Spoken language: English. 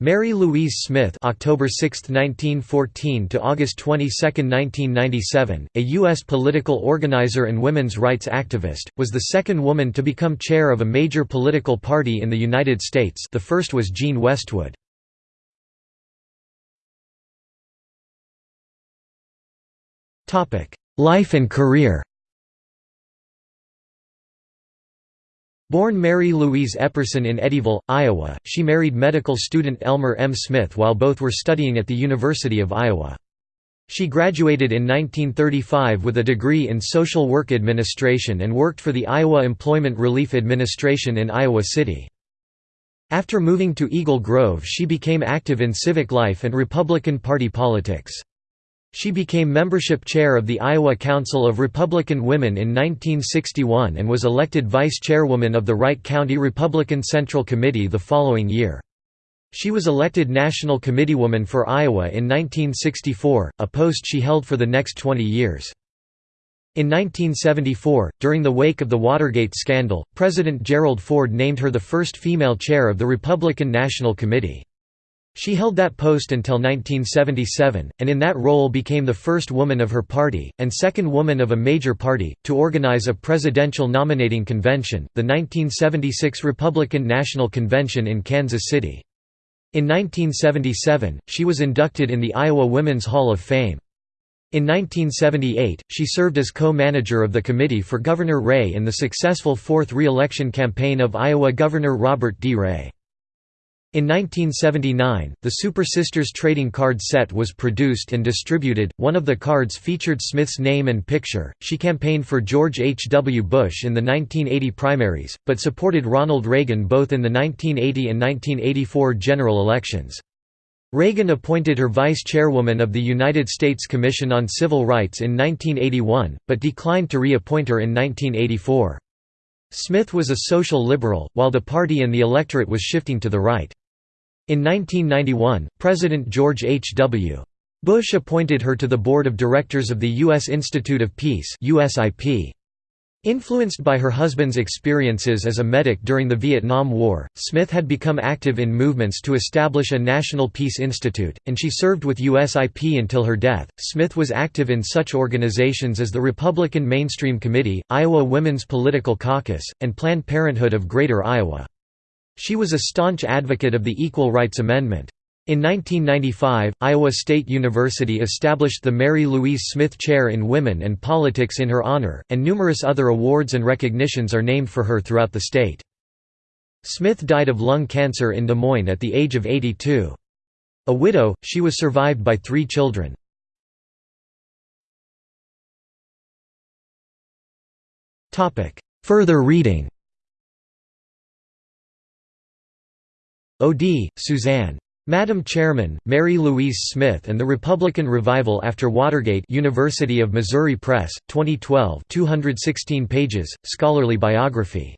Mary Louise Smith October 6, 1914 to August 22, 1997, a U.S. political organizer and women's rights activist, was the second woman to become chair of a major political party in the United States the first was Jean Westwood. Life and career Born Mary Louise Epperson in Eddyville, Iowa, she married medical student Elmer M. Smith while both were studying at the University of Iowa. She graduated in 1935 with a degree in social work administration and worked for the Iowa Employment Relief Administration in Iowa City. After moving to Eagle Grove she became active in civic life and Republican Party politics. She became membership chair of the Iowa Council of Republican Women in 1961 and was elected vice chairwoman of the Wright County Republican Central Committee the following year. She was elected National Committeewoman for Iowa in 1964, a post she held for the next 20 years. In 1974, during the wake of the Watergate scandal, President Gerald Ford named her the first female chair of the Republican National Committee. She held that post until 1977, and in that role became the first woman of her party, and second woman of a major party, to organize a presidential nominating convention, the 1976 Republican National Convention in Kansas City. In 1977, she was inducted in the Iowa Women's Hall of Fame. In 1978, she served as co-manager of the Committee for Governor Ray in the successful fourth re-election campaign of Iowa Governor Robert D. Ray. In 1979, the Super Sisters trading card set was produced and distributed. One of the cards featured Smith's name and picture. She campaigned for George H. W. Bush in the 1980 primaries, but supported Ronald Reagan both in the 1980 and 1984 general elections. Reagan appointed her vice chairwoman of the United States Commission on Civil Rights in 1981, but declined to reappoint her in 1984. Smith was a social liberal, while the party and the electorate was shifting to the right. In 1991, President George H. W. Bush appointed her to the board of directors of the U.S. Institute of Peace. Influenced by her husband's experiences as a medic during the Vietnam War, Smith had become active in movements to establish a National Peace Institute, and she served with USIP until her death. Smith was active in such organizations as the Republican Mainstream Committee, Iowa Women's Political Caucus, and Planned Parenthood of Greater Iowa. She was a staunch advocate of the Equal Rights Amendment. In 1995, Iowa State University established the Mary Louise Smith Chair in Women and Politics in her honor, and numerous other awards and recognitions are named for her throughout the state. Smith died of lung cancer in Des Moines at the age of 82. A widow, she was survived by three children. Further reading O'Dea, Suzanne. Madam Chairman, Mary Louise Smith and the Republican Revival After Watergate University of Missouri Press, 2012 216 pages, scholarly biography